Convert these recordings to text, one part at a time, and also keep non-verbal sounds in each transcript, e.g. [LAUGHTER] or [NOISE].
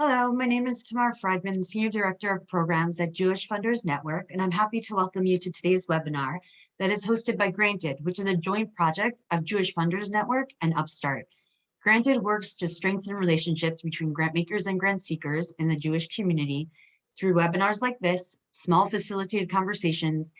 Hello, my name is Tamar Friedman, Senior Director of Programs at Jewish Funders Network, and I'm happy to welcome you to today's webinar that is hosted by Granted, which is a joint project of Jewish Funders Network and Upstart. Granted works to strengthen relationships between grant makers and grant seekers in the Jewish community through webinars like this, small facilitated conversations,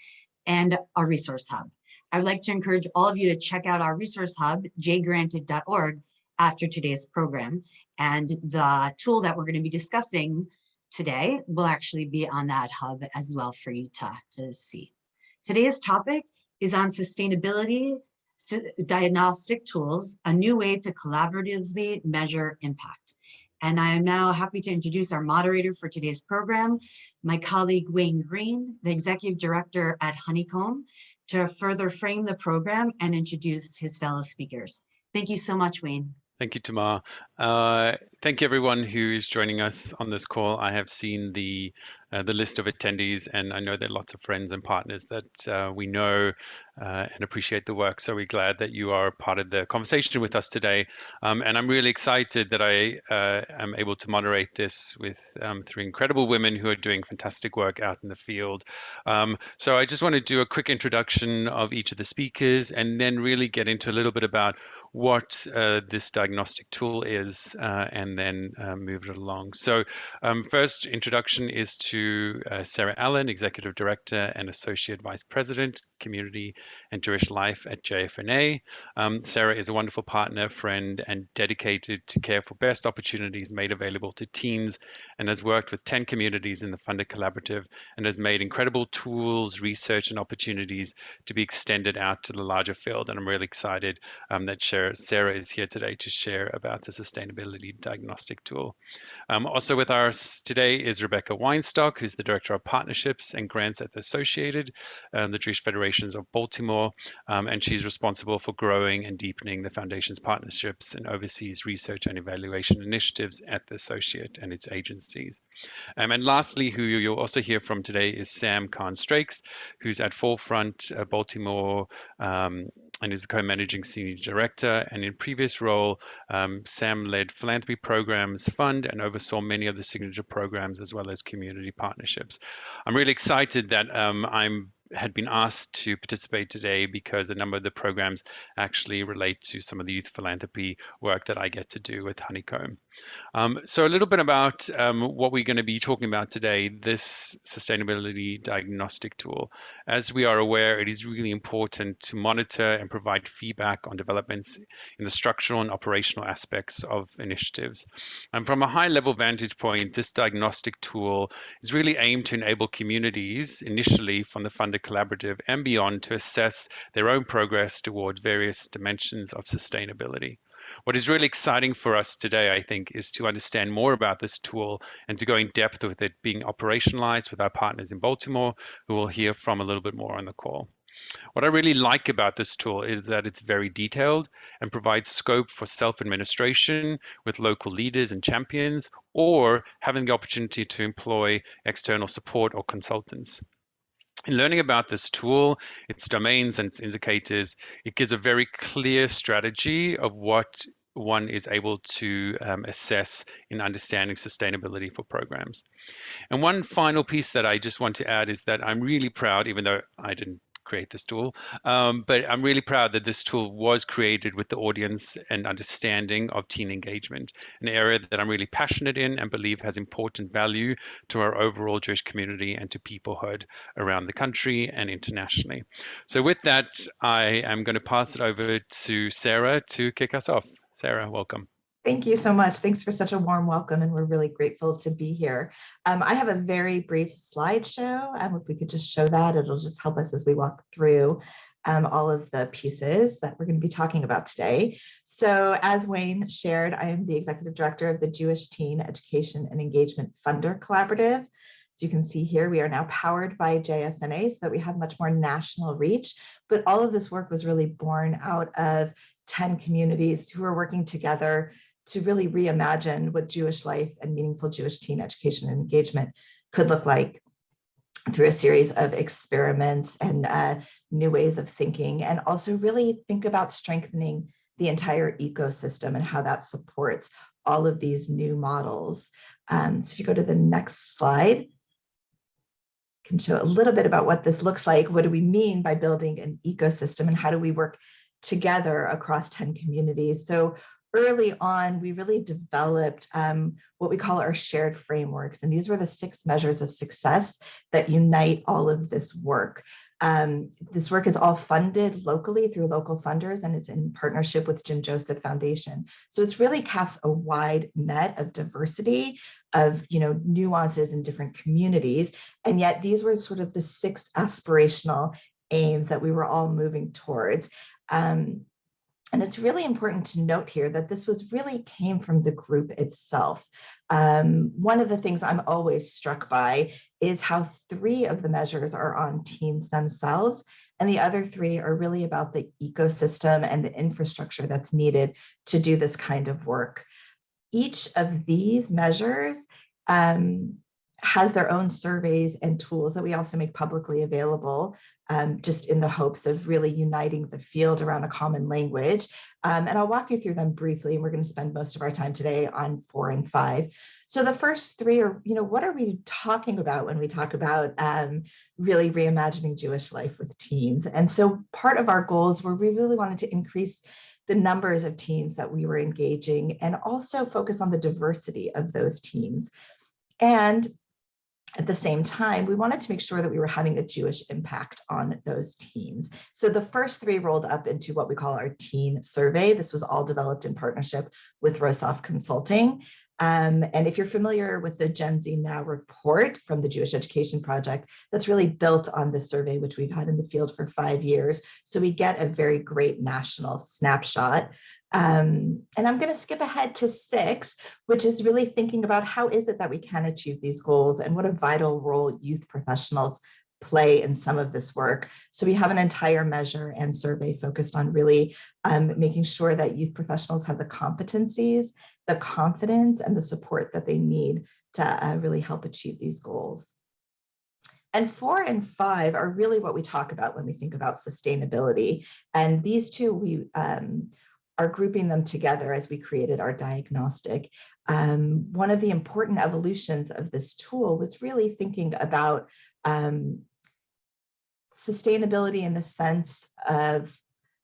and our resource hub. I would like to encourage all of you to check out our resource hub, jgranted.org, after today's program. And the tool that we're going to be discussing today will actually be on that hub as well for you to, to see. Today's topic is on sustainability diagnostic tools, a new way to collaboratively measure impact. And I am now happy to introduce our moderator for today's program, my colleague Wayne Green, the Executive Director at Honeycomb, to further frame the program and introduce his fellow speakers. Thank you so much, Wayne. Thank you, Tamar. Uh, thank you everyone who is joining us on this call. I have seen the uh, the list of attendees and I know there are lots of friends and partners that uh, we know uh, and appreciate the work. So we're glad that you are part of the conversation with us today. Um, and I'm really excited that I uh, am able to moderate this with um, three incredible women who are doing fantastic work out in the field. Um, so I just want to do a quick introduction of each of the speakers and then really get into a little bit about what uh, this diagnostic tool is uh, and then uh, move it along. So um, first introduction is to uh, Sarah Allen, Executive Director and Associate Vice President, Community and Jewish Life at JFNA. Um, Sarah is a wonderful partner, friend, and dedicated to care for best opportunities made available to teens and has worked with 10 communities in the Funder Collaborative and has made incredible tools, research, and opportunities to be extended out to the larger field. And I'm really excited um, that Sarah Sarah is here today to share about the sustainability diagnostic tool. Um, also with us today is Rebecca Weinstock, who's the Director of Partnerships and Grants at the Associated, um, the Jewish Federations of Baltimore, um, and she's responsible for growing and deepening the Foundation's partnerships and oversees research and evaluation initiatives at the Associate and its agencies. Um, and lastly, who you'll also hear from today is Sam Kahn-Strakes, who's at Forefront uh, Baltimore um, and is the co-managing senior director. And in previous role, um, Sam led philanthropy programs fund and oversaw many of the signature programs as well as community partnerships. I'm really excited that um, I'm had been asked to participate today because a number of the programs actually relate to some of the youth philanthropy work that I get to do with Honeycomb. Um, so a little bit about um, what we're going to be talking about today, this sustainability diagnostic tool. As we are aware, it is really important to monitor and provide feedback on developments in the structural and operational aspects of initiatives. And from a high level vantage point, this diagnostic tool is really aimed to enable communities initially from the funded collaborative and beyond to assess their own progress toward various dimensions of sustainability. What is really exciting for us today, I think, is to understand more about this tool and to go in depth with it being operationalized with our partners in Baltimore, who we'll hear from a little bit more on the call. What I really like about this tool is that it's very detailed and provides scope for self-administration with local leaders and champions, or having the opportunity to employ external support or consultants. In learning about this tool, its domains and its indicators, it gives a very clear strategy of what one is able to um, assess in understanding sustainability for programs. And one final piece that I just want to add is that I'm really proud, even though I didn't create this tool. Um, but I'm really proud that this tool was created with the audience and understanding of teen engagement, an area that I'm really passionate in and believe has important value to our overall Jewish community and to peoplehood around the country and internationally. So with that, I am going to pass it over to Sarah to kick us off. Sarah, welcome. Thank you so much. Thanks for such a warm welcome, and we're really grateful to be here. Um, I have a very brief slideshow. Um, if we could just show that, it'll just help us as we walk through um, all of the pieces that we're going to be talking about today. So as Wayne shared, I am the Executive Director of the Jewish Teen Education and Engagement Funder Collaborative. As you can see here, we are now powered by JFNA so that we have much more national reach, but all of this work was really born out of 10 communities who are working together to really reimagine what Jewish life and meaningful Jewish teen education and engagement could look like through a series of experiments and uh, new ways of thinking, and also really think about strengthening the entire ecosystem and how that supports all of these new models Um, so if you go to the next slide, can show a little bit about what this looks like. What do we mean by building an ecosystem and how do we work together across 10 communities? So early on, we really developed um, what we call our shared frameworks. And these were the six measures of success that unite all of this work. Um, this work is all funded locally through local funders and it's in partnership with Jim Joseph Foundation. So it's really casts a wide net of diversity of you know nuances in different communities. And yet these were sort of the six aspirational aims that we were all moving towards. Um, and it's really important to note here that this was really came from the group itself. Um, one of the things I'm always struck by is how three of the measures are on teens themselves, and the other three are really about the ecosystem and the infrastructure that's needed to do this kind of work. Each of these measures um, has their own surveys and tools that we also make publicly available um, just in the hopes of really uniting the field around a common language. Um, and I'll walk you through them briefly. And we're going to spend most of our time today on four and five. So the first three are, you know, what are we talking about when we talk about um, really reimagining Jewish life with teens? And so part of our goals were we really wanted to increase the numbers of teens that we were engaging and also focus on the diversity of those teens. And at the same time, we wanted to make sure that we were having a Jewish impact on those teens. So the first three rolled up into what we call our teen survey. This was all developed in partnership with Rosov Consulting. Um, and if you're familiar with the Gen Z Now report from the Jewish Education Project, that's really built on this survey, which we've had in the field for five years. So we get a very great national snapshot. Um, and I'm going to skip ahead to six, which is really thinking about how is it that we can achieve these goals and what a vital role youth professionals play in some of this work. So we have an entire measure and survey focused on really um, making sure that youth professionals have the competencies, the confidence, and the support that they need to uh, really help achieve these goals. And four and five are really what we talk about when we think about sustainability. And these two, we um, are grouping them together as we created our diagnostic. Um, one of the important evolutions of this tool was really thinking about um, sustainability in the sense of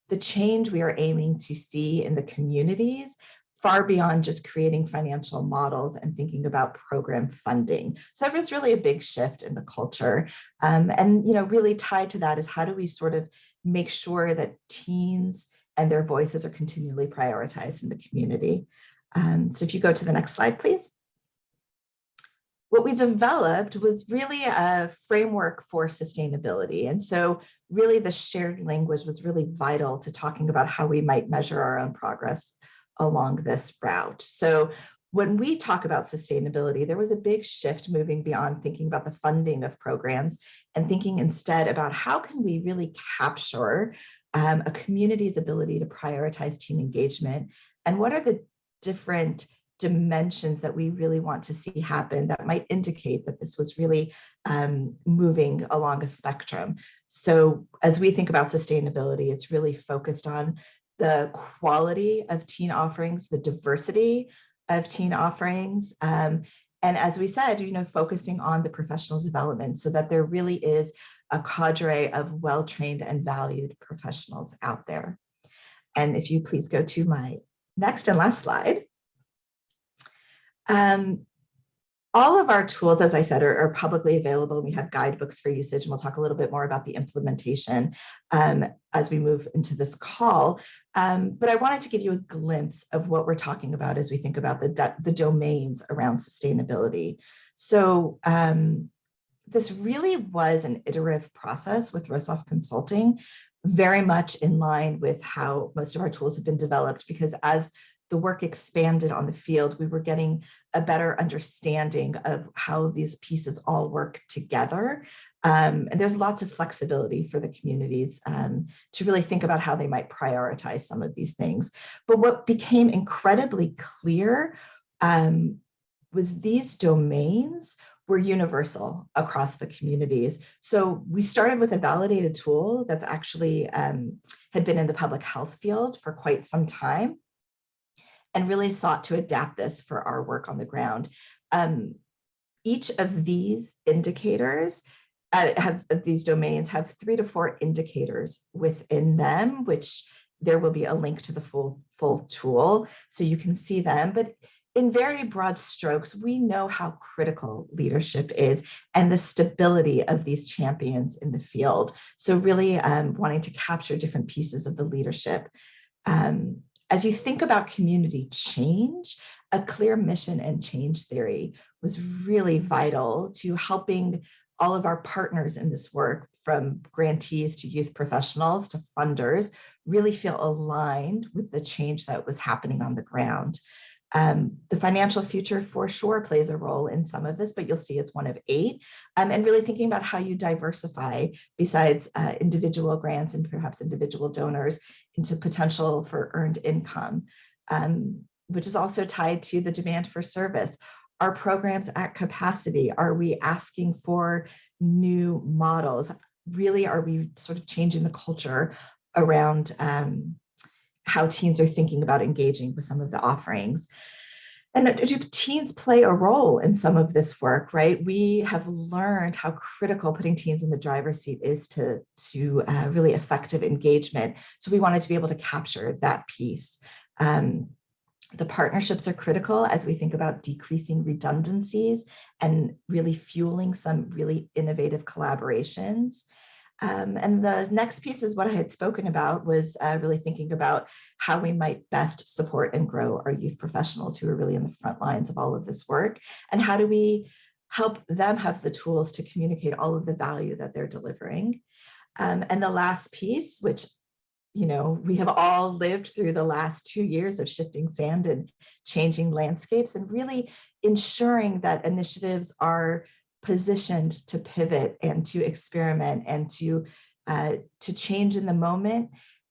the change we are aiming to see in the communities far beyond just creating financial models and thinking about program funding. So that was really a big shift in the culture. Um, and, you know, really tied to that is how do we sort of make sure that teens and their voices are continually prioritized in the community. Um, so if you go to the next slide, please. What we developed was really a framework for sustainability. And so really the shared language was really vital to talking about how we might measure our own progress along this route. So when we talk about sustainability, there was a big shift moving beyond thinking about the funding of programs and thinking instead about how can we really capture um, a community's ability to prioritize teen engagement, and what are the different dimensions that we really want to see happen that might indicate that this was really um, moving along a spectrum. So as we think about sustainability, it's really focused on the quality of teen offerings, the diversity of teen offerings, um, and as we said, you know, focusing on the professionals development so that there really is a cadre of well-trained and valued professionals out there. And if you please go to my next and last slide. Um, all of our tools, as I said, are, are, publicly available. We have guidebooks for usage, and we'll talk a little bit more about the implementation um, as we move into this call. Um, but I wanted to give you a glimpse of what we're talking about as we think about the, the domains around sustainability. So um, this really was an iterative process with Rosov Consulting, very much in line with how most of our tools have been developed, because as the work expanded on the field, we were getting a better understanding of how these pieces all work together. Um, and there's lots of flexibility for the communities um, to really think about how they might prioritize some of these things. But what became incredibly clear um, was these domains were universal across the communities. So we started with a validated tool that's actually um, had been in the public health field for quite some time. And really sought to adapt this for our work on the ground. Um, each of these indicators uh, have of these domains have three to four indicators within them, which there will be a link to the full full tool so you can see them. But in very broad strokes, we know how critical leadership is and the stability of these champions in the field. So really um, wanting to capture different pieces of the leadership. Um, as you think about community change, a clear mission and change theory was really vital to helping all of our partners in this work, from grantees to youth professionals to funders, really feel aligned with the change that was happening on the ground. Um, the financial future for sure plays a role in some of this, but you'll see it's one of eight. Um, and really thinking about how you diversify besides uh, individual grants and perhaps individual donors into potential for earned income, um, which is also tied to the demand for service. Are programs at capacity? Are we asking for new models? Really, are we sort of changing the culture around um, how teens are thinking about engaging with some of the offerings. And do teens play a role in some of this work, right? We have learned how critical putting teens in the driver's seat is to, to uh, really effective engagement. So we wanted to be able to capture that piece. Um, the partnerships are critical as we think about decreasing redundancies and really fueling some really innovative collaborations. Um, and the next piece is what I had spoken about was uh, really thinking about how we might best support and grow our youth professionals who are really in the front lines of all of this work. And how do we help them have the tools to communicate all of the value that they're delivering. Um, and the last piece, which you know, we have all lived through the last two years of shifting sand and changing landscapes and really ensuring that initiatives are positioned to pivot and to experiment and to uh, to change in the moment.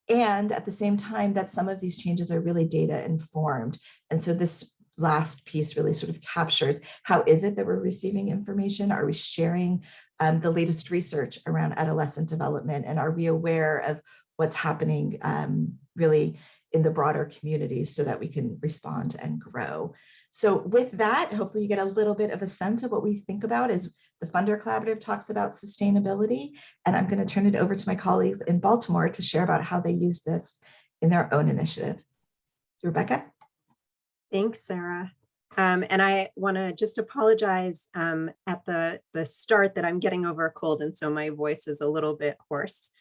And at the same time that some of these changes are really data informed. And so this last piece really sort of captures how is it that we're receiving information? Are we sharing um, the latest research around adolescent development? And are we aware of what's happening um, really in the broader community so that we can respond and grow so with that, hopefully you get a little bit of a sense of what we think about as the Funder Collaborative talks about sustainability. And I'm going to turn it over to my colleagues in Baltimore to share about how they use this in their own initiative. Rebecca? Thanks, Sarah. Um, and I want to just apologize um, at the, the start that I'm getting over a cold, and so my voice is a little bit hoarse.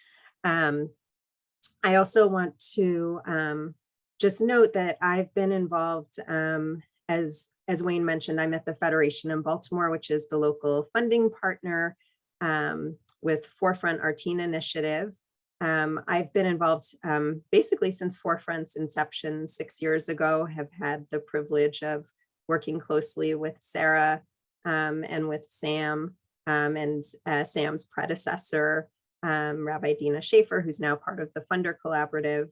Um, I also want to um, just note that I've been involved um, as, as Wayne mentioned, I'm at the Federation in Baltimore, which is the local funding partner um, with Forefront Our Initiative. Um, I've been involved um, basically since Forefront's inception six years ago, have had the privilege of working closely with Sarah um, and with Sam um, and uh, Sam's predecessor, um, Rabbi Dina Schaefer, who's now part of the Funder Collaborative.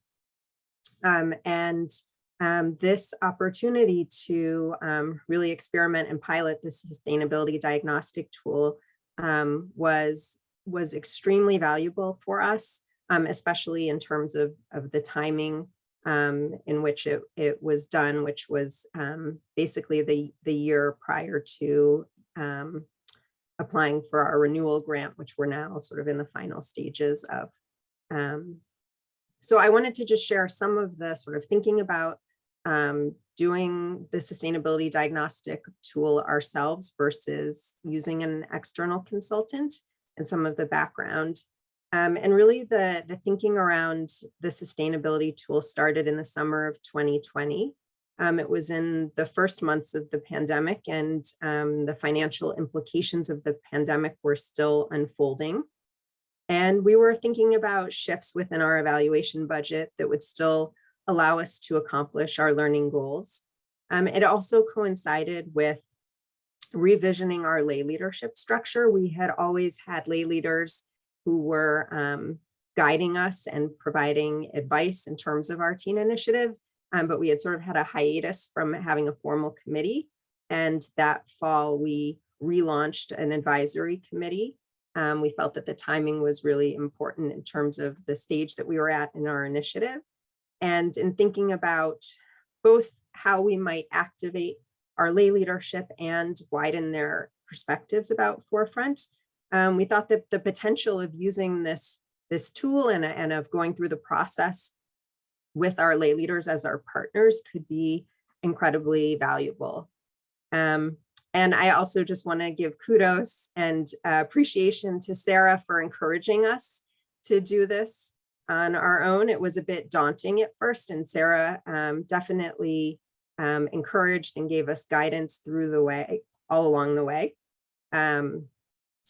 and um, this opportunity to um, really experiment and pilot the sustainability diagnostic tool um, was was extremely valuable for us, um, especially in terms of, of the timing um, in which it, it was done, which was um, basically the, the year prior to applying for our renewal grant, which we're now sort of in the final stages of. so I wanted to just share some of the sort of thinking about um, doing the sustainability diagnostic tool ourselves versus using an external consultant and some of the background. Um, and really the, the thinking around the sustainability tool started in the summer of 2020. Um, it was in the first months of the pandemic and um, the financial implications of the pandemic were still unfolding. And we were thinking about shifts within our evaluation budget that would still allow us to accomplish our learning goals. Um, it also coincided with revisioning our lay leadership structure. We had always had lay leaders who were um, guiding us and providing advice in terms of our teen initiative, um, but we had sort of had a hiatus from having a formal committee. And that fall, we relaunched an advisory committee. Um, we felt that the timing was really important in terms of the stage that we were at in our initiative. And in thinking about both how we might activate our lay leadership and widen their perspectives about forefront. Um, we thought that the potential of using this, this tool and, and of going through the process with our lay leaders as our partners could be incredibly valuable. Um, and I also just want to give kudos and uh, appreciation to Sarah for encouraging us to do this on our own. It was a bit daunting at first and Sarah um, definitely um, encouraged and gave us guidance through the way, all along the way, um,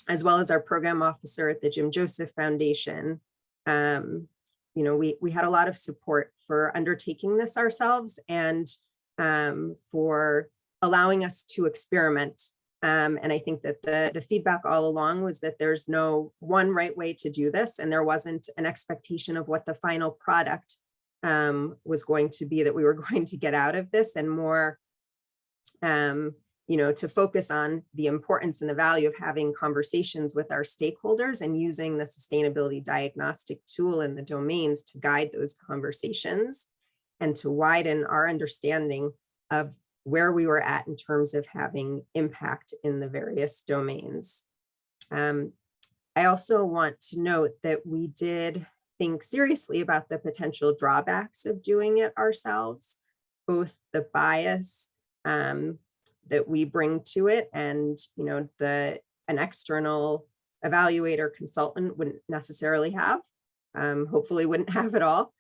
as well as our program officer at the Jim Joseph Foundation. Um, you know, we, we had a lot of support for undertaking this ourselves and um, for allowing us to experiment. Um, and I think that the, the feedback all along was that there's no one right way to do this, and there wasn't an expectation of what the final product um, was going to be that we were [LAUGHS] going to get out of this and more, um, you know, to focus on the importance and the value of having conversations with our stakeholders and using the sustainability diagnostic tool in the domains to guide those conversations and to widen our understanding of where we were at in terms of having impact in the various domains. Um, I also want to note that we did think seriously about the potential drawbacks of doing it ourselves, both the bias um, that we bring to it and, you know, the an external evaluator consultant wouldn't necessarily have, um, hopefully wouldn't [LAUGHS] have at all.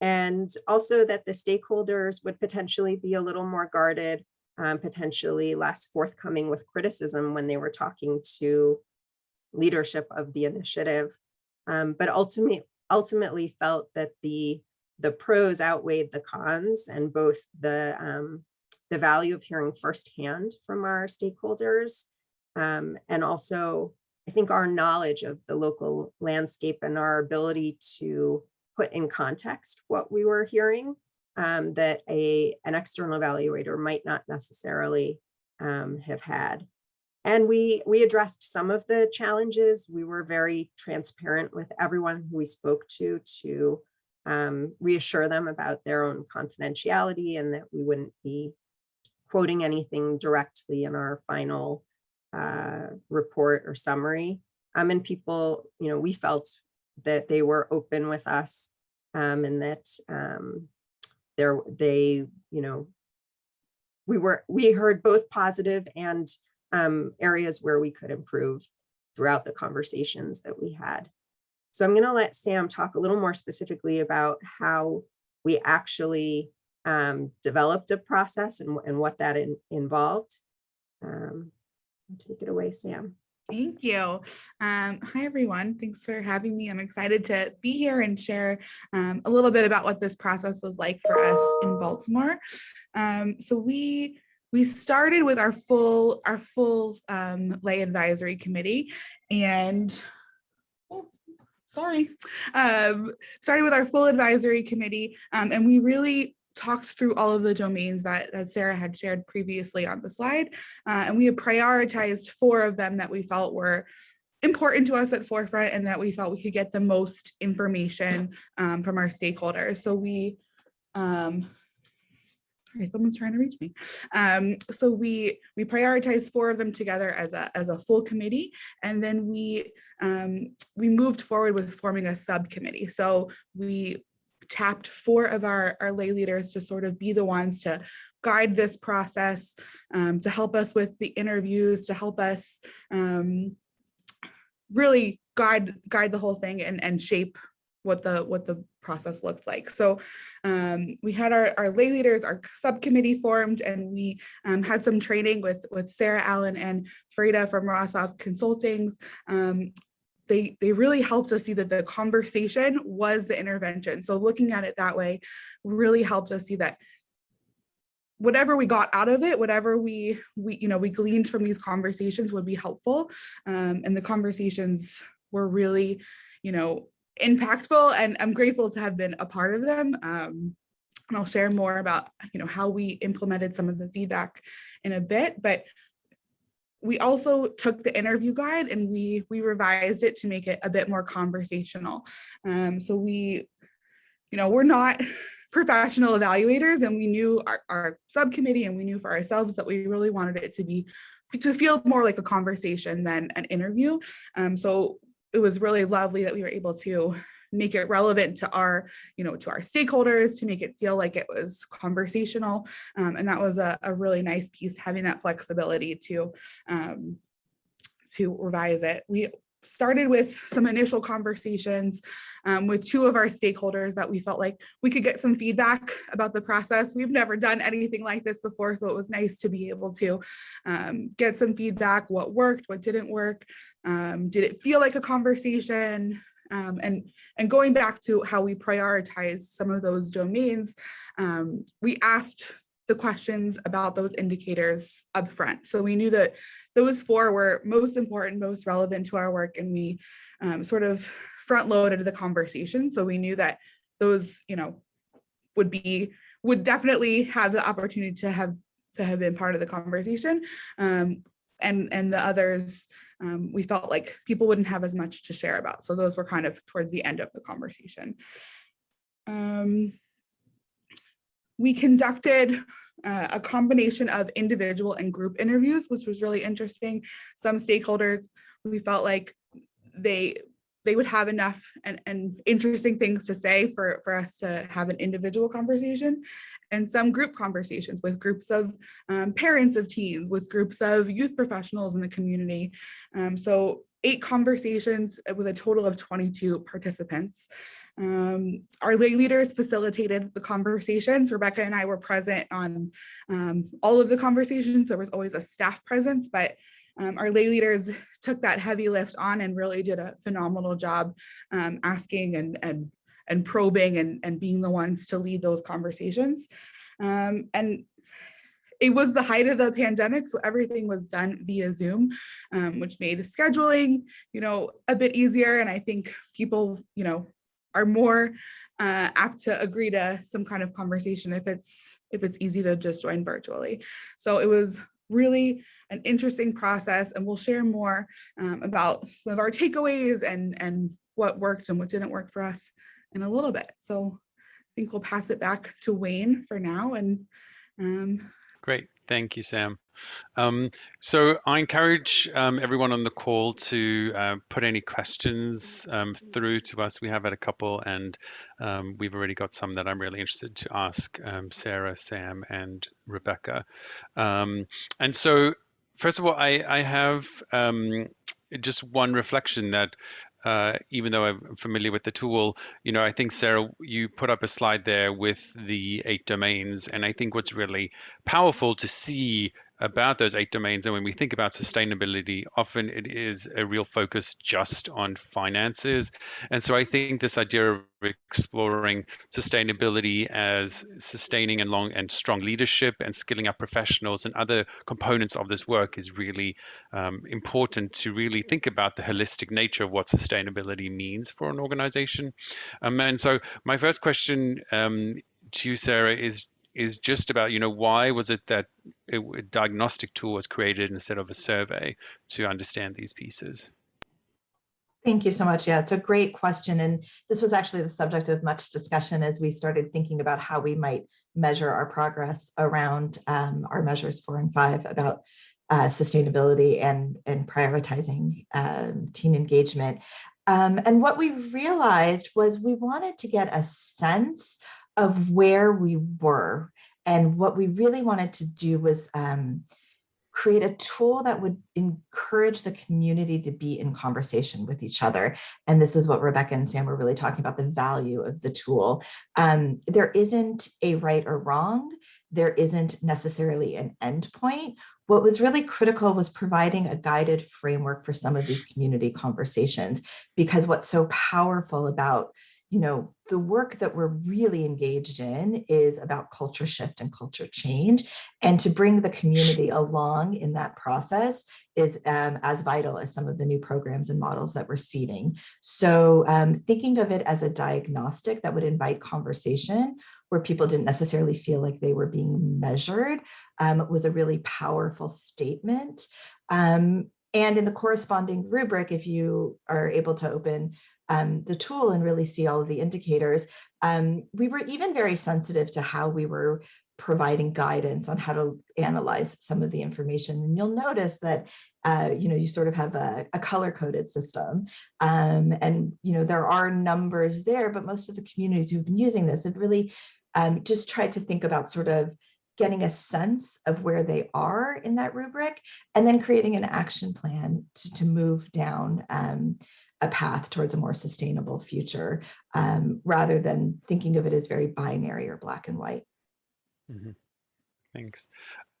And also that the stakeholders would potentially be a little more guarded, um, potentially less forthcoming with criticism when they were talking to leadership of the initiative. Um, but ultimately, ultimately felt that the the pros outweighed the cons and both the um, the value of hearing firsthand from our stakeholders um, and also I think our knowledge of the local landscape and our ability to put in context what we were hearing um, that a an external evaluator might not necessarily um, have had. And we we addressed some of the challenges. We were very transparent with everyone who we spoke to to um, reassure them about their own confidentiality and that we wouldn't be quoting anything directly in our final uh, report or summary. Um, and people, you know, we felt that they were open with us um, and that um, there they, you know, we were we heard both positive and um, areas where we could improve throughout the conversations that we had. So I'm going to let Sam talk a little more specifically about how we actually um, developed a process and, and what that in, involved. Um, take it away, Sam. Thank you. Um, hi, everyone. Thanks for having me. I'm excited to be here and share um, a little bit about what this process was like for us in Baltimore. Um, so we we started with our full our full um, lay advisory committee and oh, sorry um, started with our full advisory committee um, and we really talked through all of the domains that, that Sarah had shared previously on the slide. Uh, and we have prioritized four of them that we felt were important to us at forefront and that we felt we could get the most information um, from our stakeholders. So we, um, sorry, someone's trying to reach me. Um, so we we prioritized four of them together as a as a full committee, and then we um, we moved forward with forming a subcommittee. So we tapped four of our, our lay leaders to sort of be the ones to guide this process, um, to help us with the interviews, to help us um, really guide guide the whole thing and, and shape what the what the process looked like. So um, we had our, our lay leaders, our subcommittee formed, and we um, had some training with, with Sarah Allen and Frida from Rosov Consultings um, they they really helped us see that the conversation was the intervention. So looking at it that way really helped us see that whatever we got out of it, whatever we we you know we gleaned from these conversations would be helpful. Um, and the conversations were really, you know, impactful and I'm grateful to have been a part of them. Um, and I'll share more about, you know, how we implemented some of the feedback in a bit, but we also took the interview guide and we we revised it to make it a bit more conversational. Um, so we, you know, we're not [LAUGHS] professional evaluators and we knew our, our subcommittee and we knew for ourselves that we really wanted it to be to feel more like a conversation than an interview. Um, so it was really lovely that we were able to make it relevant to our, you know, to our stakeholders, to make it feel like it was conversational. Um, and that was a, a, really nice piece, having that flexibility to, um, to revise it. We started with some initial conversations um, with two of our stakeholders that we felt like we could get some feedback about the process. We've never done anything like this before, so it was nice to be able to um, get some feedback, what worked, what didn't work, um, did it feel like a conversation, um, and, and going back to how we prioritize some of those domains, um, we asked the questions about those indicators up front. So we knew that those four were most important, most relevant to our work, and we um, sort of front loaded the conversation. So we knew that those, you know, would be, would definitely have the opportunity to have to have been part of the conversation. Um, and, and the others um, we felt like people wouldn't have as much to share about. So those were kind of towards the end of the conversation. Um, we conducted uh, a combination of individual and group interviews, which was really interesting. Some stakeholders, we felt like they they would have enough and, and interesting things to say for, for us to have an individual conversation and some group conversations with groups of um, parents of teens, with groups of youth professionals in the community. Um, so eight conversations with a total of 22 participants. Um, our lay leaders facilitated the conversations. Rebecca and I were present on um, all of the conversations. There was always a staff presence, but um, our lay leaders took that heavy lift on and really did a phenomenal job um, asking and, and and probing and, and being the ones to lead those conversations. Um, and it was the height of the pandemic, so everything was done via Zoom, um, which made scheduling, you know, a bit easier. And I think people, you know, are more uh, apt to agree to some kind of conversation if it's if it's easy to just join virtually. So it was really an interesting process, and we'll share more um, about some of our takeaways and and what worked and what didn't work for us in a little bit. So I think we'll pass it back to Wayne for now. And um, Great, thank you, Sam. Um, so I encourage um, everyone on the call to uh, put any questions um, through to us. We have had a couple and um, we've already got some that I'm really interested to ask um, Sarah, Sam and Rebecca. Um, and so first of all, I, I have just one reflection that uh, even though I'm familiar with the tool, you know, I think Sarah, you put up a slide there with the eight domains, and I think what's really powerful to see about those eight domains. And when we think about sustainability, often it is a real focus just on finances. And so I think this idea of exploring sustainability as sustaining and long and strong leadership and skilling up professionals and other components of this work is really um, important to really think about the holistic nature of what sustainability means for an organization. Um, and so my first question um, to you, Sarah, is is just about, you know, why was it that a diagnostic tool was created instead of a survey to understand these pieces? Thank you so much. Yeah, it's a great question. And this was actually the subject of much discussion as we started thinking about how we might measure our progress around um, our measures four and five about uh, sustainability and, and prioritizing um, team engagement. Um, and what we realized was we wanted to get a sense of where we were. And what we really wanted to do was um, create a tool that would encourage the community to be in conversation with each other. And this is what Rebecca and Sam were really talking about, the value of the tool. Um, there isn't a right or wrong. There isn't necessarily an endpoint. What was really critical was providing a guided framework for some of these community conversations, because what's so powerful about you know, the work that we're really engaged in is about culture shift and culture change. And to bring the community along in that process is um, as vital as some of the new programs and models that we're seeding. So um, thinking of it as a diagnostic that would invite conversation where people didn't necessarily feel like they were being measured um, was a really powerful statement. Um, and in the corresponding rubric, if you are able to open um, the tool and really see all of the indicators. Um, we were even very sensitive to how we were providing guidance on how to analyze some of the information. And you'll notice that, uh, you know, you sort of have a, a color coded system. Um, and, you know, there are numbers there, but most of the communities who've been using this have really um, just tried to think about sort of getting a sense of where they are in that rubric and then creating an action plan to, to move down um, a path towards a more sustainable future um, rather than thinking of it as very binary or black and white. Mhm. Thanks.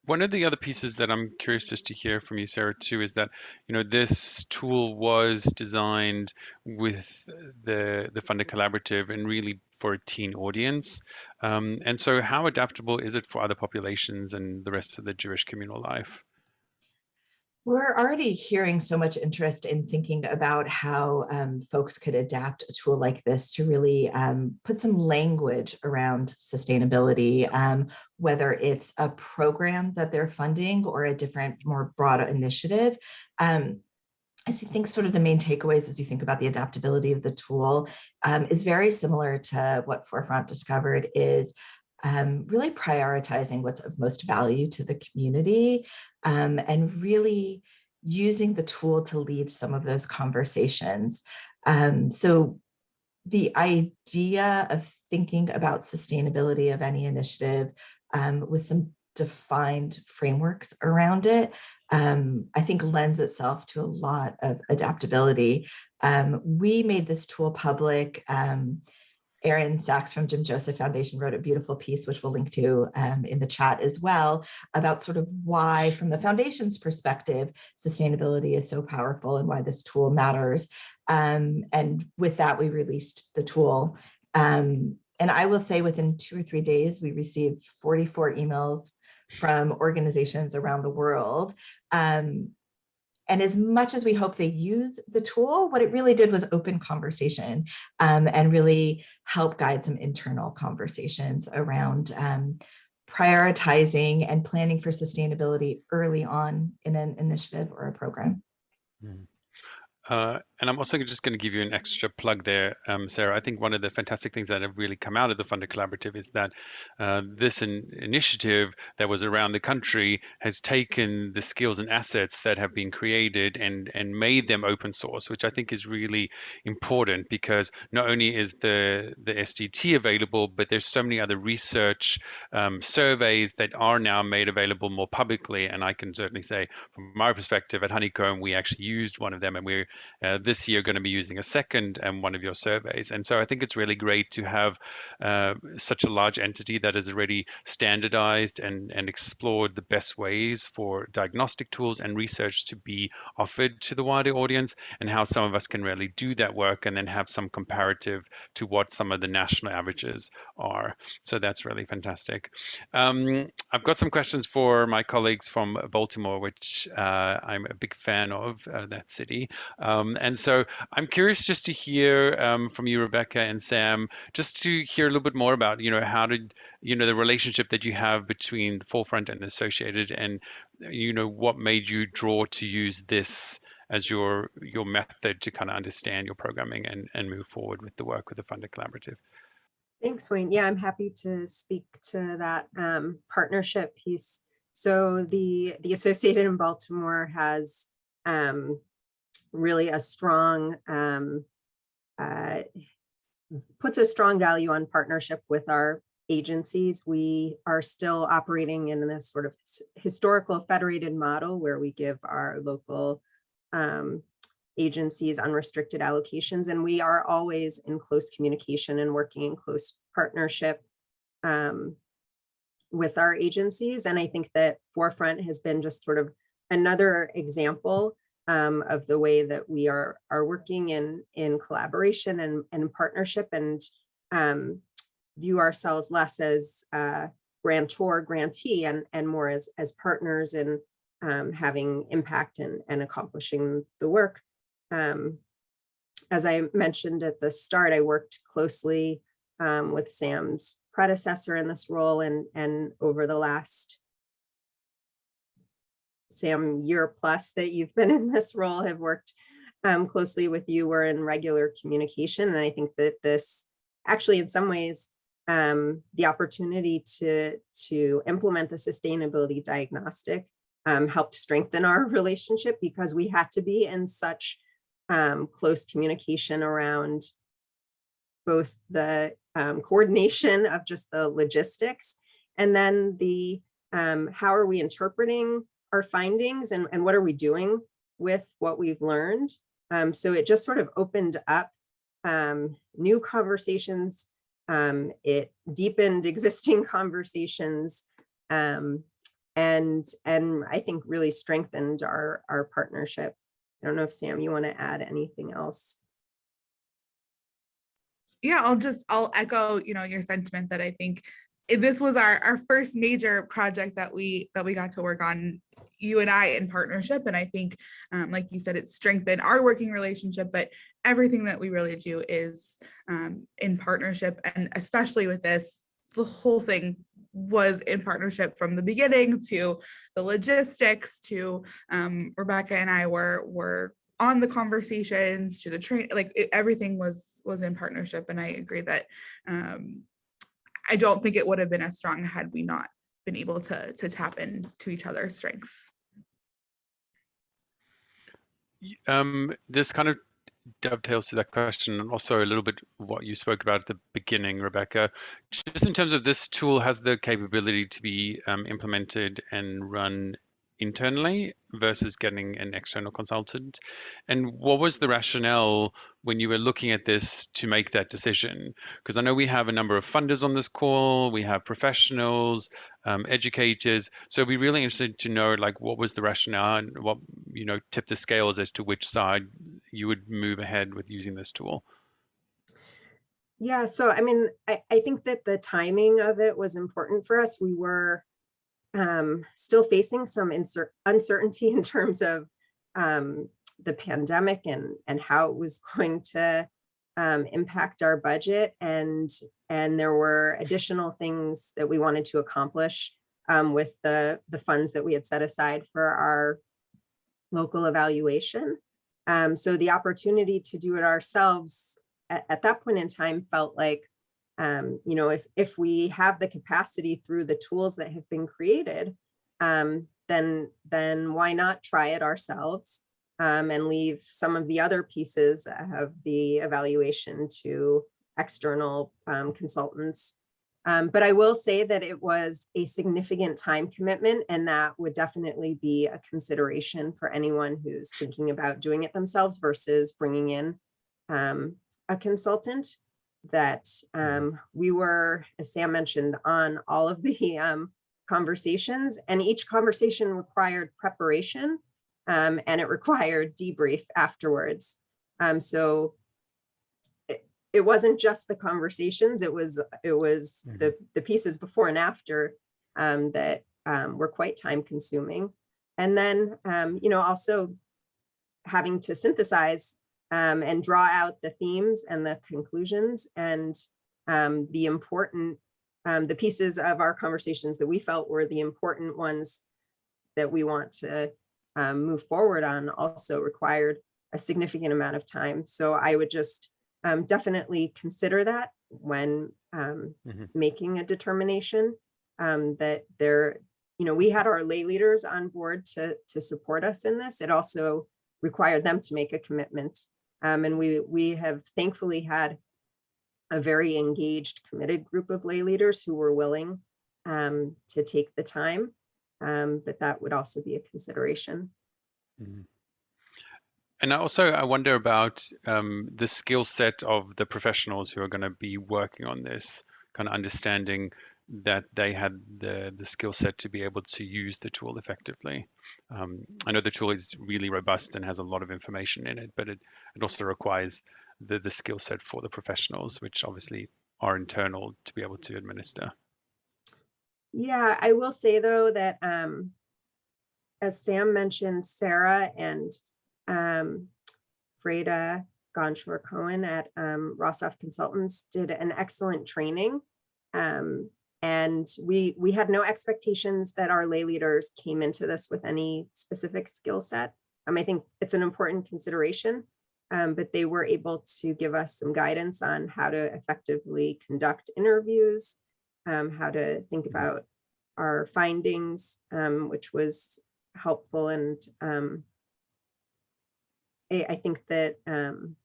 One of the other pieces that I'm curious just to hear from you, Sarah, too, is that you know this tool was designed with the the Funder Collaborative and really for a teen audience. Um, and so, how adaptable is it for other populations and the rest of the Jewish communal life? We're already hearing so much interest in thinking about how um, folks could adapt a tool like this to really um, put some language around sustainability, um, whether it's a program that they're funding or a different, more broad initiative. Um, I think sort of the main takeaways as you think about the adaptability of the tool um, is very similar to what Forefront discovered is um, really prioritizing what's of most value to the community um, and really using the tool to lead some of those conversations. Um, so the idea of thinking about sustainability of any initiative um, with some defined frameworks around it, um, I think lends itself to a lot of adaptability. Um, we made this tool public um, Aaron Saxe from Jim Joseph Foundation wrote a beautiful piece, which we'll link to um, in the chat as well, about sort of why, from the foundation's perspective, sustainability is so powerful and why this tool matters. Um, and with that, we released the tool. Um, and I will say within two or three days, we received 44 emails from organizations around the world um, and as much as we hope they use the tool, what it really did was open conversation um, and really help guide some internal conversations around um, prioritizing and planning for sustainability early on in an initiative or a program. Mm. Uh, and I'm also just going to give you an extra plug there, um, Sarah. I think one of the fantastic things that have really come out of the Funder Collaborative is that uh, this in initiative that was around the country has taken the skills and assets that have been created and and made them open source, which I think is really important because not only is the the SDT available, but there's so many other research um, surveys that are now made available more publicly. And I can certainly say, from my perspective at Honeycomb, we actually used one of them, and we're uh, this year going to be using a second um, one of your surveys. And so I think it's really great to have uh, such a large entity that has already standardized and, and explored the best ways for diagnostic tools and research to be offered to the wider audience and how some of us can really do that work and then have some comparative to what some of the national averages are. So that's really fantastic. Um, I've got some questions for my colleagues from Baltimore, which uh, I'm a big fan of uh, that city. Um, and so I'm curious just to hear um, from you, Rebecca and Sam, just to hear a little bit more about, you know, how did, you know, the relationship that you have between the Forefront and the Associated and, you know, what made you draw to use this as your your method to kind of understand your programming and, and move forward with the work with the Funder Collaborative. Thanks, Wayne. Yeah, I'm happy to speak to that um, partnership piece. So the the Associated in Baltimore has um, really a strong, um, uh, puts a strong value on partnership with our agencies. We are still operating in this sort of historical federated model where we give our local um, agencies unrestricted allocations, and we are always in close communication and working in close partnership um, with our agencies. And I think that Forefront has been just sort of another example um, of the way that we are are working in in collaboration and, and partnership and um, view ourselves less as uh, grantor grantee and and more as as partners in um, having impact and, and accomplishing the work. Um, as I mentioned at the start, I worked closely um, with Sam's predecessor in this role and and over the last Sam year plus that you've been in this role have worked um, closely with you. We're in regular communication. And I think that this actually in some ways, um, the opportunity to, to implement the sustainability diagnostic um, helped strengthen our [LAUGHS] relationship because we had to be in such um, close communication around both the um, coordination of just the logistics and then the um, how are we interpreting our findings and, and what are we doing with what we've learned. Um, so it just sort of opened up um, new conversations. Um, it deepened [LAUGHS] existing conversations um, and, and I think really strengthened our, our partnership. I don't know if Sam, you want to add anything else? yeah, I'll just, I'll echo, you know, your sentiment that I think this was our, our first major project that we, that we got to work on, you and I in partnership. And I think, um, like you said, it strengthened our working relationship, but everything that we really do is um, in partnership. And especially with this, the whole thing was in partnership from the beginning to the logistics to um, Rebecca and I were, were on the conversations to the train, like it- everything was, was in partnership. And I agree that um, I don't think it would have been as strong had we not been able to, to tap into each other's strengths. Um, this kind of dovetails to that question and also a little bit what you spoke about at the beginning, Rebecca. Just in terms of this tool has the capability to be um, implemented and run internally versus getting an external consultant. And what was the rationale when you were looking at this to make that decision? Because I know we have a number of funders on this call, we have professionals, um, educators. So we'd be really interested to know like what was the rationale and what you know tip the scales as to which side you would move ahead with using this tool. Yeah, so I mean, I, I think that the timing of it was important for us. We were um, still facing some uncertainty in terms of um, the pandemic and and how it was [LAUGHS] going to um, impact our budget and and there were additional things that we wanted to accomplish um, with the the funds that we had set aside for our local evaluation. Um, so the opportunity to do it ourselves at, at that point in time felt like um, you know, if if we have the capacity through the tools that have been created, um, then then why not try it ourselves um, and leave some of the other pieces of the evaluation to external um, consultants. Um, but I will say that it was a significant time commitment and that would definitely be a consideration for anyone who's thinking about doing it themselves versus bringing in um, a consultant that um, we were, as Sam mentioned, on all of the um, conversations and each conversation required preparation um, and it required debrief afterwards. Um, so it, it wasn't just the conversations, it was it was Mhm. the, the pieces before and after um, that um, were quite time consuming. And then, um, you know, also having to synthesize um, and draw out the themes and the conclusions and um, the important, um, the pieces of our conversations that we felt were the important ones that we want to um, move forward on also required a significant amount of time. So I would just um, definitely consider that when um, Mhm. making a determination um, that there, you know, we had our lay leaders on board to, to support us in this. It also required them to make a commitment. Um, and we, we have thankfully had a very engaged, committed group of lay leaders who were willing um, to take the time. Um, but that would also be a consideration. And also I wonder about um, the skill set of the professionals who are going to be working on this, kind of understanding that they had the the skill set to be able to use the tool effectively. Um, I know the tool is really robust and has a lot of information in it, but it, it also requires the the skill set for the professionals, which obviously are internal to be able to administer. Yeah, I will say though that um, as Sam mentioned, Sarah and um, Freda Gonshore Cohen at um, Rosov Consultants did an excellent training. Um, and we we had no expectations that our lay leaders came into this with any specific skill set. Um, I think it's an important consideration, um, but they were able to give us some guidance on how to effectively conduct interviews, um, how to think about our findings, um, which was helpful and um, I, I think that um,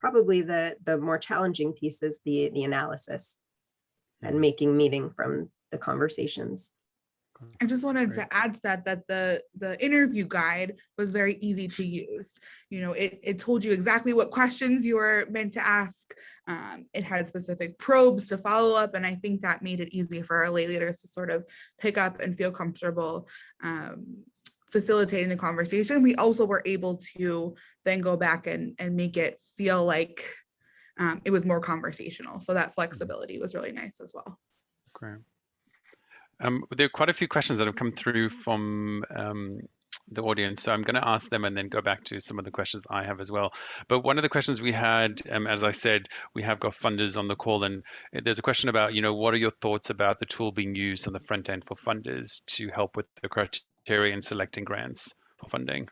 probably the the more challenging piece is the the analysis and making meaning from the conversations. I just wanted Great. to add to that that the the interview guide was very easy to use. You know, it it told you exactly what questions you were meant to ask. Um, it had specific probes to follow up, and I think that made it easy for our lay leaders to sort of pick up and feel comfortable um, facilitating the conversation. We also were able to then go back and and make it feel like um, it was more conversational. So that flexibility was really nice as well. Great. Um, there are quite a few questions that have come through from um, the audience, so I'm going to ask them and then go back to some of the questions I have as well. But one of the questions we had, um, as I said, we have got funders on the call, and there's a question about, you know, what are your thoughts about the tool being used on the front end for funders to help with the criteria in selecting grants for funding?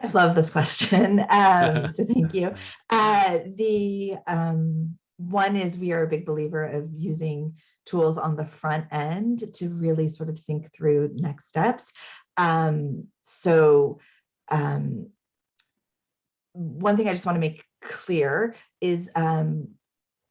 I love this question. [LAUGHS] Um, [LAUGHS] so thank you. Uh, the um, one is we are a big believer of using tools on the front end to really sort of think through next steps. Um, so um, one thing I just want to make clear is um,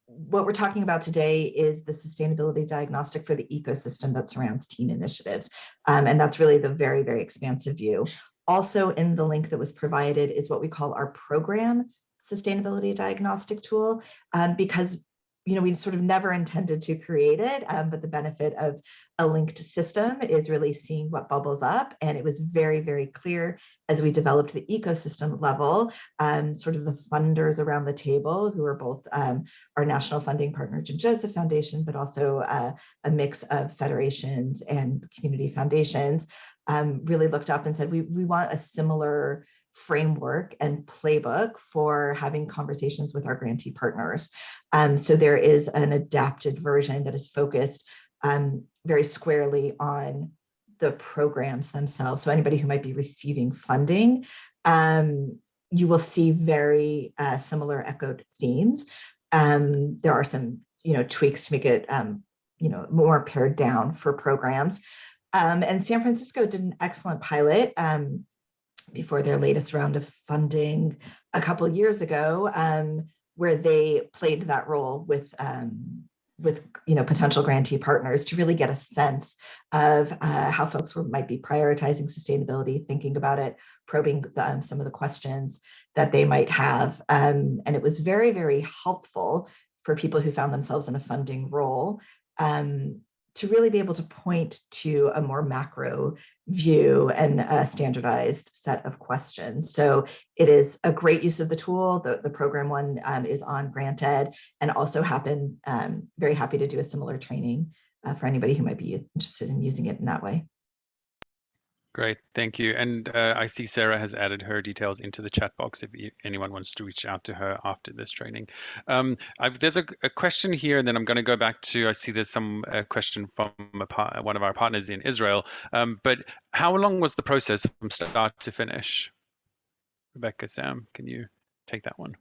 what we're talking about today is the sustainability diagnostic for the ecosystem that surrounds teen initiatives. Um, and that's really the very, very expansive view. Also in the link that was provided is what we call our program sustainability diagnostic tool, um, because you know we sort of never intended to create it, um, but the benefit of a linked system is really seeing what bubbles up, and it was very very clear as we developed the ecosystem level, um, sort of the funders around the table who are both um, our national funding partner, Jim Joseph Foundation, but also uh, a mix of federations and community foundations, um, really looked up and said, we, we want a similar framework and playbook for having conversations with our grantee partners. Um, so there is an adapted version that is focused um, very squarely on the programs themselves. So anybody who might be receiving funding, um, you will see very uh, similar echoed themes. Um, there are some, you know, tweaks to make it, um, you know, more pared down for programs. Um, and San Francisco did an excellent pilot um, before their latest round of funding a couple years ago, um, where they played that role with um, with you know potential grantee partners to really get a sense of uh, how folks were, might be prioritizing sustainability, thinking about it, probing the, um, some of the questions that they might have, um, and it was very very helpful for people who found themselves in a funding role. Um, to really be able to point to a more macro view and a standardized set of questions. So it is a great use of the tool. The, the program one um, is on GrantEd and also happen, um, very happy to do a similar training uh, for anybody who might be interested in using it in that way. Great, thank you. And uh, I see Sarah has added her details into the chat box if anyone wants to reach out to her after this training. Um, there's a, a, question here, and then I'm going to go back to, I see there's some uh, question from part, one of our partners in Israel. Um, but how long was the process from start to finish? Rebecca, Sam, can you take that one?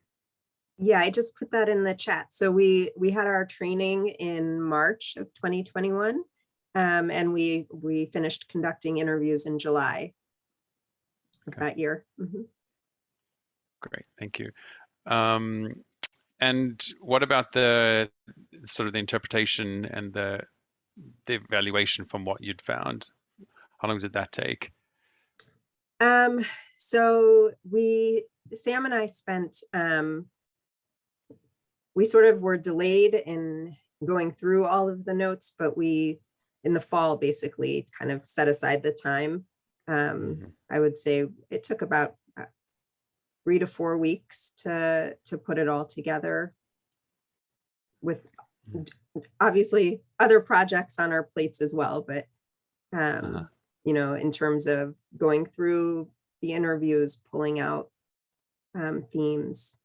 Yeah, I just put that in the chat. So we we had our training in March of 2021. Um, and we we finished conducting interviews in July of Okay. that year. Mhm. Great, thank you. Um, and what about the sort of the interpretation and the the evaluation from what you'd found? How long did that take? Um, so we, Sam and I spent, um, we sort of were delayed in going through all of the notes, but we, in the fall, basically kind of set aside the time. Um, Mhm. I would say it took about uh, three to four weeks to, to put it all together with obviously other projects on our plates as well, but um, Uh-huh. you know, in terms of going through the interviews, pulling out um, themes.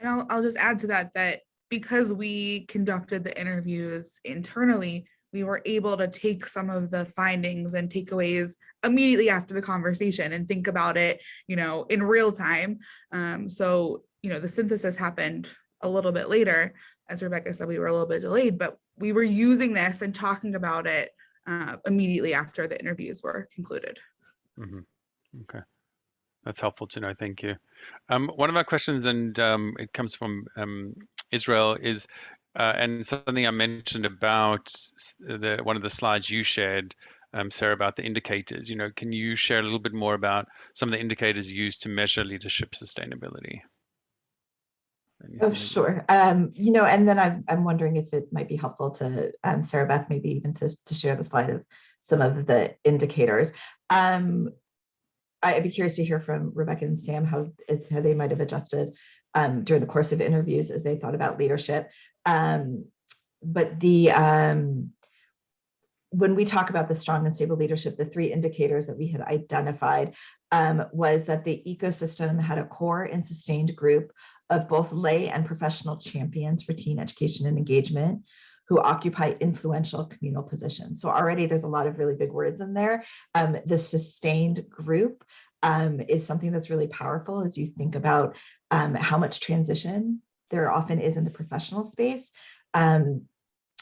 And I'll, I'll just add to that, that because we conducted the interviews internally, we were able to take some of the findings and takeaways immediately after the conversation and think about it, you know, in real time. Um, so, you know, the synthesis happened a little bit later. As Rebecca said, we were a little bit delayed, but we were using this and talking about it uh, immediately after the interviews were concluded. Mhm. Okay. That's helpful to know. Thank you. Um, one of our questions, and um, it comes from um, Israel, is uh, and something I mentioned about the one of the slides you shared, um, Sarah, about the indicators. You know, can you share a little bit more about some of the indicators used to measure leadership sustainability? Oh, sure. Um, you know, and then I'm, I'm wondering if it might be helpful to um, Sarah Beth, maybe even to, to share the slide of some of the indicators. Um, I'd be curious to hear from Rebecca and Sam how, how they might have adjusted um, during the course of interviews as they thought about leadership. Um, but the um, when we talk about the strong and stable leadership, the three indicators that we had identified um, was that the ecosystem had a core and sustained group of both lay and professional champions for teen education and engagement who occupy influential communal positions. So already there's a lot of really big words in there. Um, the sustained group um, is something that's really powerful as you think about um, how much transition there often is in the professional space. Um,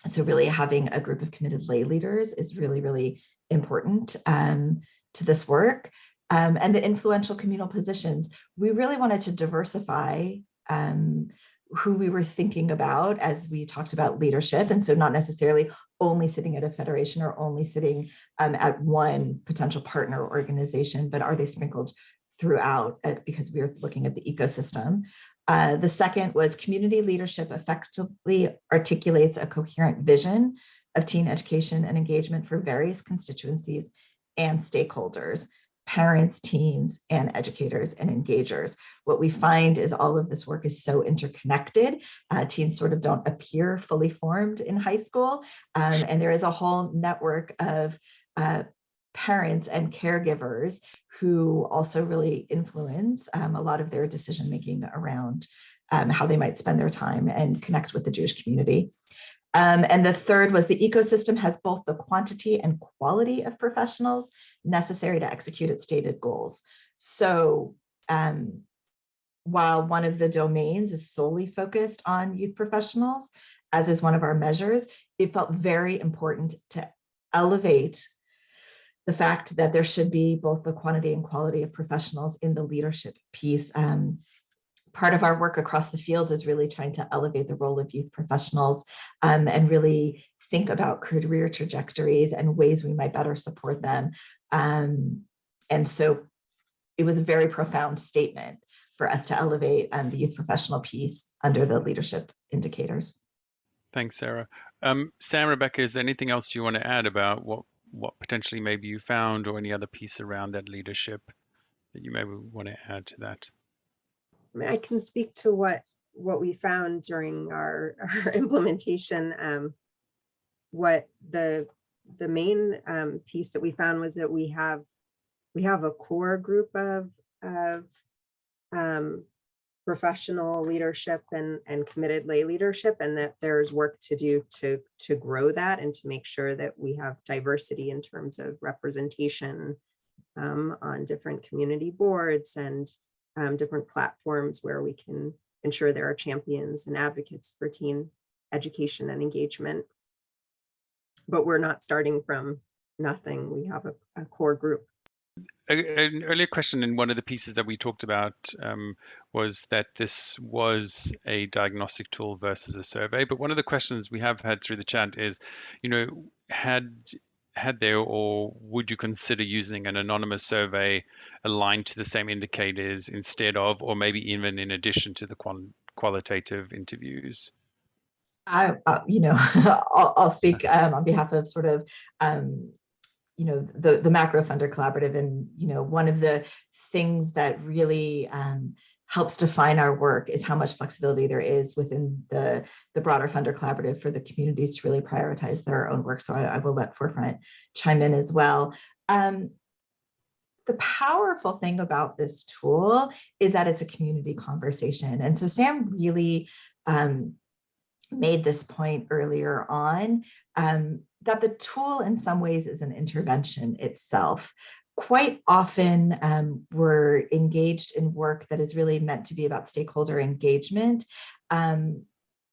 so really having a group of committed lay leaders is really, really important um, to this work. Um, and the influential communal positions, we really wanted to diversify um, who we were thinking about as we talked about leadership. And so not necessarily only sitting at a federation or only sitting um, at one potential partner organization, but are they sprinkled throughout uh, because we are looking at the ecosystem. Uh, the second was community leadership effectively articulates a coherent vision of teen education and engagement for various constituencies and stakeholders, parents, teens, and educators and engagers. What we find is all of this work is so interconnected. Uh, teens sort of don't appear fully formed in high school. Um, and there is a whole network of uh, parents and caregivers who also really influence um, a lot of their decision making around um, how they might spend their time and connect with the Jewish community. Um, and the third was the ecosystem has both the quantity and quality of professionals necessary to execute its stated goals. So um, while one of the domains is solely focused on youth professionals, as is one of our measures, it felt very important to elevate the fact that there should be both the quantity and quality of professionals in the leadership piece. Um, part of our work across the field is really trying to elevate the role of youth professionals um, and really think about career trajectories and ways we might better support them. Um, and so it was a very profound statement for us to elevate um, the youth professional piece under the leadership indicators. Thanks, Sarah. Um, Sam, Rebecca, is there anything else you want to add about what what potentially maybe you found or any other piece around that leadership that you maybe want to add to that? I mean, I can speak to what what we found during our, [LAUGHS] our implementation. Um, what the the main um, piece that we found was that we have we have a core group of of um, professional leadership and and committed lay leadership, and that there's work to do to to grow that and to make sure that we have diversity in terms of representation um, on different community boards and um, different platforms where we can ensure there are champions and advocates for teen education and engagement. But we're not starting from nothing. We have a, a core group. An earlier question in one of the pieces that we talked about um, was that this was a diagnostic tool versus a survey. But one of the questions we have had through the chat is, you know, had had there or would you consider using an anonymous survey aligned to the same indicators instead of, or maybe even in addition to the qual- qualitative interviews? I, uh, you know, [LAUGHS] I'll, I'll speak um, on behalf of sort of, um, you know, the the macro funder collaborative, and you know, one of the things that really um, helps define our work is how much flexibility there is within the the broader funder collaborative for the communities to really prioritize their own work. So I, I will let Forefront chime in as well. Um, the powerful thing about this tool is that it's a community conversation, and so Sam really. Um, made this point earlier on, um, that the tool in some ways is an intervention itself. Quite often um, we're engaged in work that is really meant to be about stakeholder engagement um,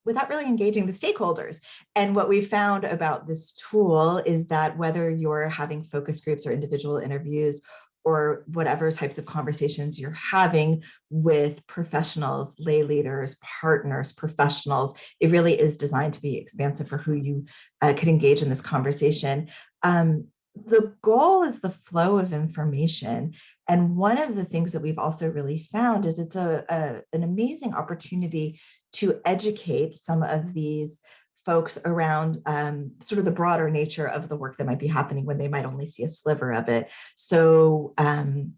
without really engaging the stakeholders. And what we found about this tool is that whether you're having focus groups or individual interviews or whatever types of conversations you're having with professionals, lay leaders, partners, professionals, it really is designed to be expansive for who you uh, could engage in this conversation. Um, the goal is the flow of information. And one of the things that we've also really found is it's a, a an amazing opportunity to educate some of these folks around um, sort of the broader nature of the work that might be happening when they might only see a sliver of it. So um,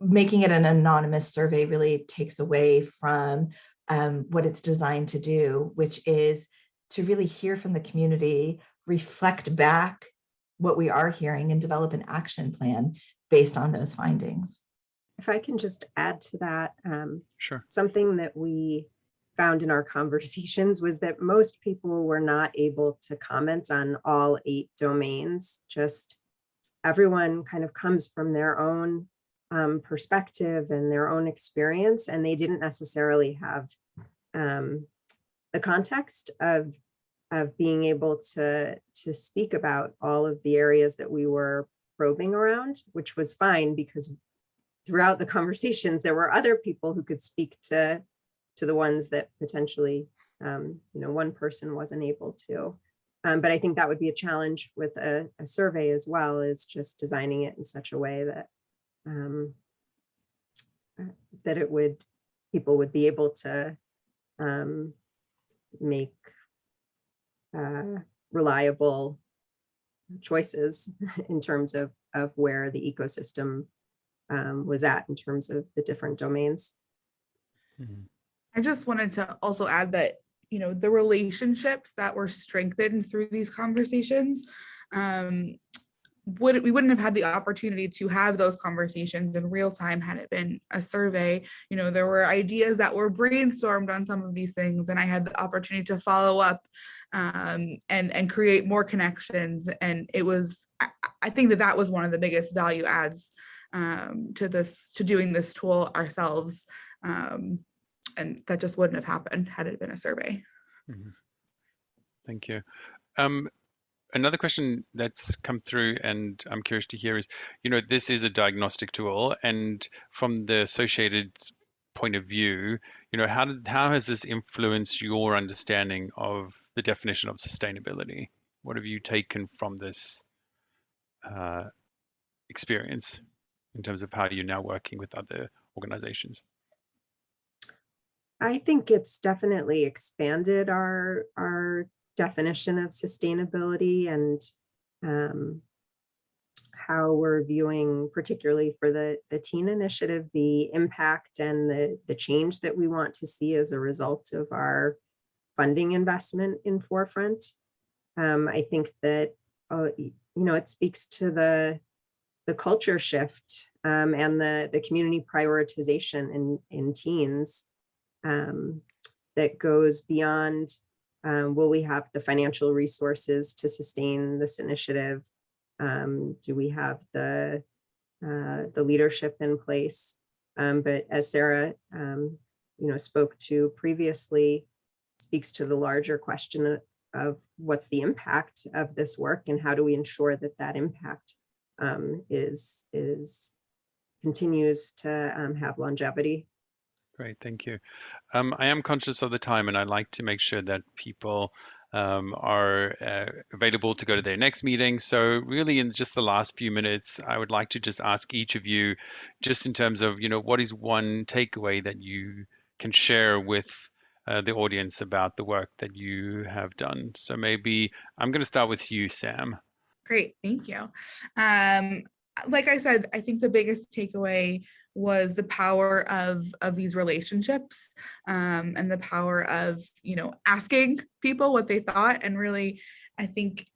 making it an anonymous survey really takes away from um, what it's designed to do, which is to really hear from the community, reflect back what we are hearing and develop an action plan based on those findings. If I can just add to that, um, Sure. something that we found in our [LAUGHS] conversations was that most people were not able to comment on all eight domains. Just everyone kind of comes from their own um, perspective and their own experience, and they didn't necessarily have um, the context of of being able to to speak about all of the areas that we were probing around, which was fine because throughout the conversations there were other people who could speak to to the ones that potentially um, you know one person wasn't able to. Um, but I think that would be a challenge with a, a survey as well, is just designing it in such a way that um, that it would people would be able to um, make uh, reliable choices [LAUGHS] in terms of of where the ecosystem um, was at in terms of the different domains. Mhm. I just wanted to also add that, you know, the relationships that were strengthened through these conversations um, would we wouldn't have had the opportunity to have those conversations in real time had it been a survey. You know, there were ideas that were brainstormed on some of these things, and I had the opportunity to follow up um, and and create more connections. And it was, I, I think that that was one of the biggest value adds um, to this to doing this tool ourselves. Um, and that just wouldn't have happened had it been a survey. Thank you. Another question that's come through and I'm curious to hear is, you know, this is a diagnostic tool and from the associated point of view, you know, how did, how has this influenced your understanding of the definition of sustainability? What have you taken from this uh, experience in terms of how you're now working with other organizations? I think it's definitely expanded our our definition of sustainability and um, how we're viewing, particularly for the the teen initiative, the impact and the the change that we want to see as a result of our funding investment in forefront. Um, I think that uh, you know it speaks to the the culture shift um, and the the community prioritization in in teens um, that goes beyond um, will we have the financial resources to sustain this initiative? Um, do we have the uh, the leadership in place? Um, but as Sarah, um, you know, spoke to previously, speaks to the larger question of, what's the impact of this work and how do we ensure that that impact um, is is continues to um, have longevity Great, thank you. Um, I am conscious of the time and I'd like to make sure that people um, are uh, available to go to their next meeting. So really in just the last few minutes, I would like to just ask each of you, just in terms of, you know, what is one takeaway that you can share with uh, the audience about the work that you have done? So maybe I'm going to start with you, Sam. Great, thank you. Um, like I said, I think the biggest takeaway was the power of of these relationships um, and the power of you know asking people what they thought and really I think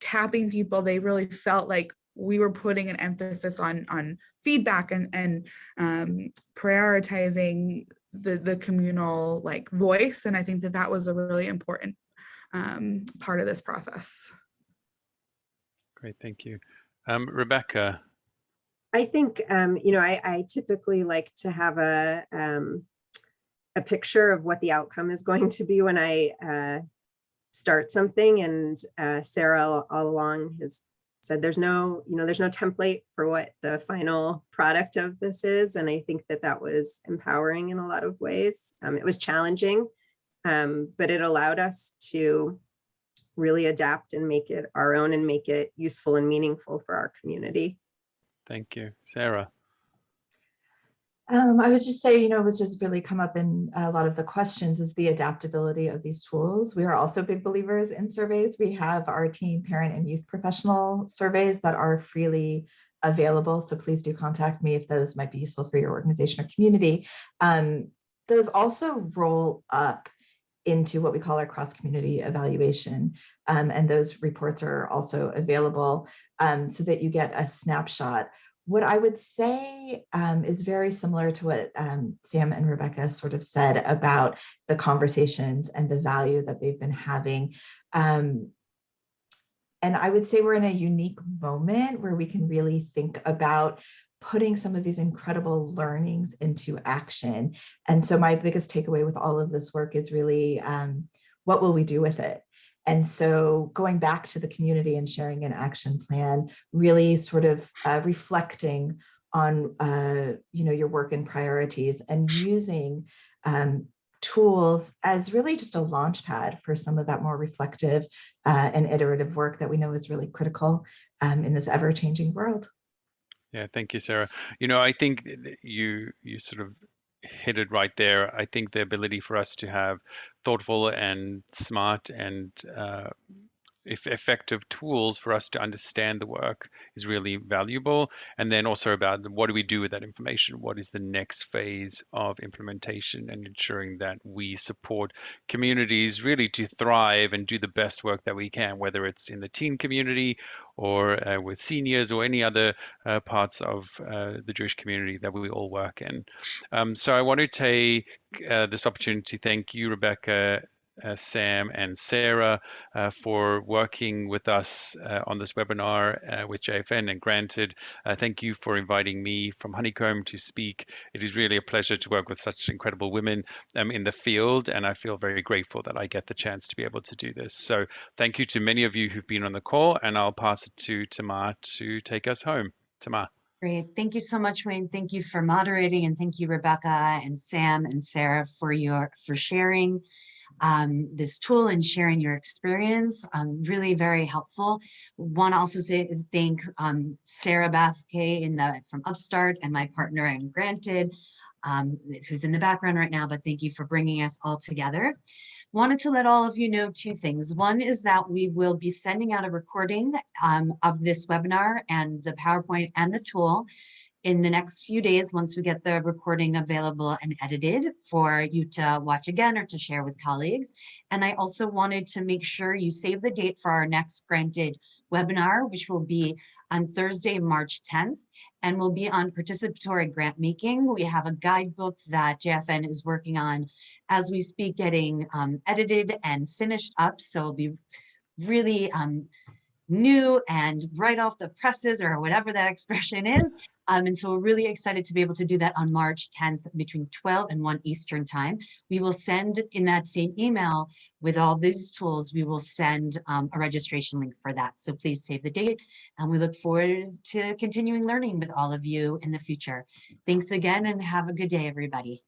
tapping people they really felt like we were putting an emphasis on on feedback and and um, prioritizing the the communal like voice and I think that that was a really important um, part of this process. Great, thank you. Um, Rebecca, I think, um, you know, I, I typically like to have a, um, a picture of what the outcome is [LAUGHS] going to be when I, uh, start something and, uh, Sarah all all along has said there's no, you know, there's no template for what the final product of this is. And I think that that was empowering in a lot of ways. Um, it was challenging, um, but it allowed us to really adapt and make it our own and make it useful and meaningful for our community. Thank you. Sarah? Um, I would just say, you know, it was just really come up in a lot of the questions is the adaptability of these tools. We are also big believers in surveys. We have our teen, parent, and youth professional surveys that are freely available. So please do contact me if those might be useful for your organization or community. Um, those also roll up into what we call our cross-community evaluation. Um, and those reports are also available um, so that you get a snapshot what I would say um, is very similar to what um, Sam and Rebecca sort of said about the conversations and the value that they've been having. Um, and I would say we're in a unique moment where we can really think about putting some of these incredible learnings into action. And so my biggest takeaway with all of this work is really, um, what will we do with it? And so going back to the community and sharing an action plan, really sort of uh, reflecting on uh, you know, your work and priorities and using um, tools as really just a launch pad for some of that more reflective uh, and iterative work that we know is really critical um, in this ever-changing world. Yeah, thank you, Sarah. You know, I think you you sort of hit it right there. I think the ability for us to have thoughtful and smart and uh, effective tools for us to understand the work is really valuable. And then also about what do we do with that information? What is the next phase of implementation and ensuring that we support communities really to thrive and do the best work that we can, whether it's in the teen community or uh, with seniors or any other uh, parts of uh, the Jewish community that we all work in. Um, so I want to take uh, this opportunity to thank you, Rebecca, uh, Sam and Sarah uh, for working with us uh, on this webinar uh, with JFN and GrantEd. Uh, thank you for inviting me from Honeycomb to speak. It is really a pleasure to work with such incredible women um, in the field and I feel very grateful that I get the chance to be able to do this. So thank you to many of you who've been on the call and I'll pass it to Tamar to take us home. Tamar. Great. Thank you so much, Wayne. Thank you for moderating and thank you, Rebecca and Sam and Sarah for your for sharing um, this tool and sharing your experience. Um, really very helpful. Want to also say thank um, Sarah Bathke in the from Upstart and my partner and GrantEd, um, who's in the background right now, but thank you for bringing us all together. Wanted to let all of you know two things. One is that we will be sending out a recording um, of this webinar and the PowerPoint and the tool in the next few days once we get the recording available and edited for you to watch again or to share with colleagues. And I also wanted to make sure you save the date for our next GrantEd webinar, which will be on Thursday, March 10th, and will be on participatory grant making. We have a guidebook that JFN is working on as we speak, getting um, edited and finished up. So it'll be really um, new and right off the presses or whatever that [LAUGHS] expression is. Um, and so we're really excited to be able to do that on March 10th between 12 and 1 Eastern time. We will send in that same email with all these tools, we will send um, a registration link for that. So please save the date and we look forward to continuing learning with all of you in the future. Thanks again and have a good day, everybody.